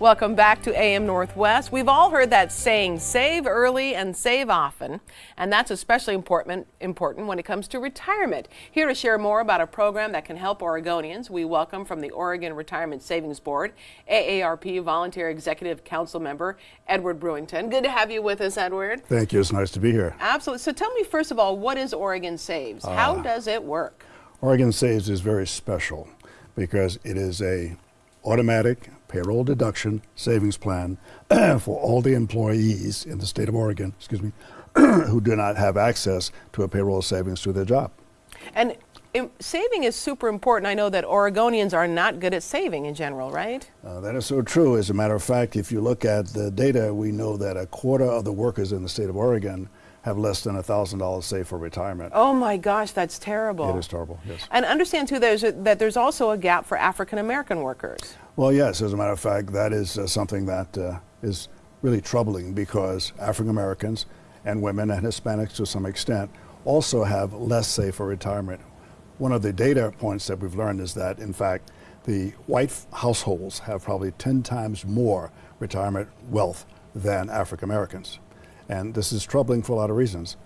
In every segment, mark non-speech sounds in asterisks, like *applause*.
Welcome back to AM Northwest. We've all heard that saying, save early and save often, and that's especially important, important when it comes to retirement. Here to share more about a program that can help Oregonians, we welcome from the Oregon Retirement Savings Board, AARP Volunteer Executive Council member, Edward Brewington. Good to have you with us, Edward. Thank you. It's nice to be here. Absolutely. So tell me, first of all, what is Oregon Saves? Uh, How does it work? Oregon Saves is very special because it is a automatic payroll deduction savings plan *clears throat* for all the employees in the state of Oregon, excuse me, *clears throat* who do not have access to a payroll savings through their job. And saving is super important. I know that Oregonians are not good at saving in general, right? Uh, that is so true. As a matter of fact, if you look at the data, we know that a quarter of the workers in the state of Oregon have less than $1,000 saved for retirement. Oh my gosh, that's terrible. It is terrible, yes. And understand too there's a, that there's also a gap for African American workers. Well, yes, as a matter of fact, that is uh, something that uh, is really troubling because African Americans and women and Hispanics to some extent also have less saved for retirement. One of the data points that we've learned is that, in fact, the white households have probably 10 times more retirement wealth than African Americans. And this is troubling for a lot of reasons.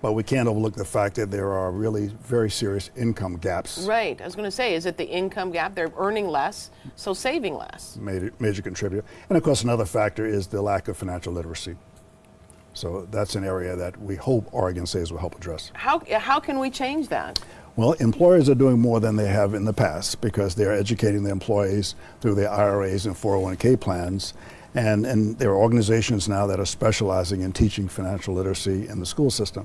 But we can't overlook the fact that there are really very serious income gaps. Right. I was going to say, is it the income gap? They're earning less, so saving less. Major, major contributor. And of course, another factor is the lack of financial literacy. So that's an area that we hope Oregon Saves will help address. How, how can we change that? Well, employers are doing more than they have in the past because they're educating their employees through their IRAs and 401k plans and, and there are organizations now that are specializing in teaching financial literacy in the school system.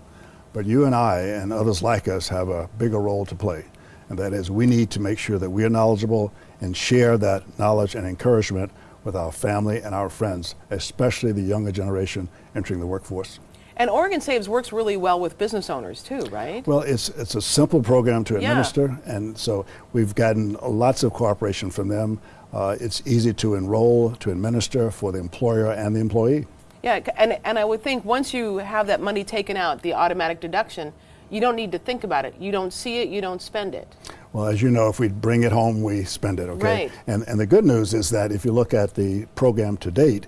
But you and I and others like us have a bigger role to play. And that is we need to make sure that we are knowledgeable and share that knowledge and encouragement with our family and our friends, especially the younger generation entering the workforce. And Oregon Saves works really well with business owners too, right? Well, it's it's a simple program to administer, yeah. and so we've gotten lots of cooperation from them. Uh, it's easy to enroll, to administer for the employer and the employee. Yeah, and, and I would think once you have that money taken out, the automatic deduction, you don't need to think about it. You don't see it, you don't spend it. Well, as you know, if we bring it home, we spend it, okay? Right. And, and the good news is that if you look at the program to date,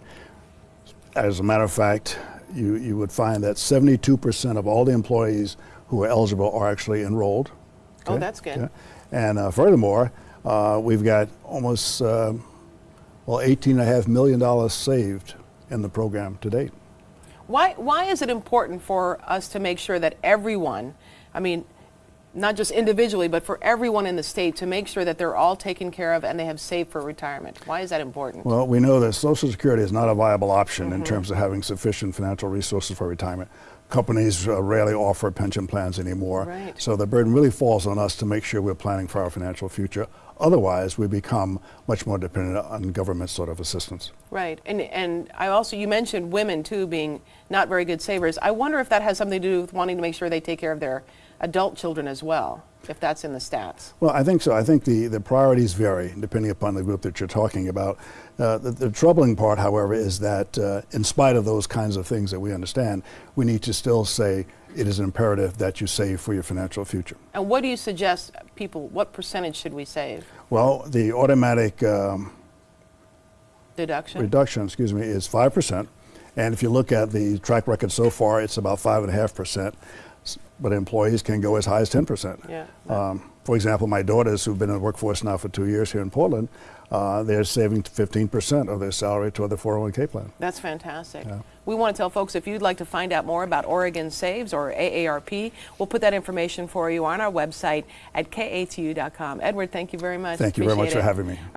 as a matter of fact, you, you would find that 72% of all the employees who are eligible are actually enrolled. Oh, okay? Oh, that's good. Okay? And uh, furthermore, uh, we've got almost, uh, well, $18.5 million saved in the program to date. Why, why is it important for us to make sure that everyone, I mean, not just individually, but for everyone in the state to make sure that they're all taken care of and they have saved for retirement? Why is that important? Well, we know that Social Security is not a viable option mm -hmm. in mm-hmm. terms of having sufficient financial resources for retirement companies uh, rarely offer pension plans anymore. Right. So the burden really falls on us to make sure we're planning for our financial future. Otherwise, we become much more dependent on government sort of assistance. Right. And, and I also, you mentioned women too being not very good savers. I wonder if that has something to do with wanting to make sure they take care of their adult children as well if that's in the stats? Well, I think so. I think the, the priorities vary depending upon the group that you're talking about. Uh, the, the, troubling part, however, is that uh, in spite of those kinds of things that we understand, we need to still say it is an imperative that you save for your financial future. And what do you suggest people, what percentage should we save? Well, the automatic um, deduction, reduction, excuse me, is 5%. And if you look at the track record so far, it's about 5.5% but employees can go as high as 10%. Yeah. Um, for example, my daughters who've been in the workforce now for two years here in Portland, uh, they're saving 15% of their salary toward the 401k plan. That's fantastic. Yeah. We want to tell folks if you'd like to find out more about Oregon Saves or AARP, we'll put that information for you on our website at katu.com. Edward, thank you very much. Thank you Appreciate very much it. for having me.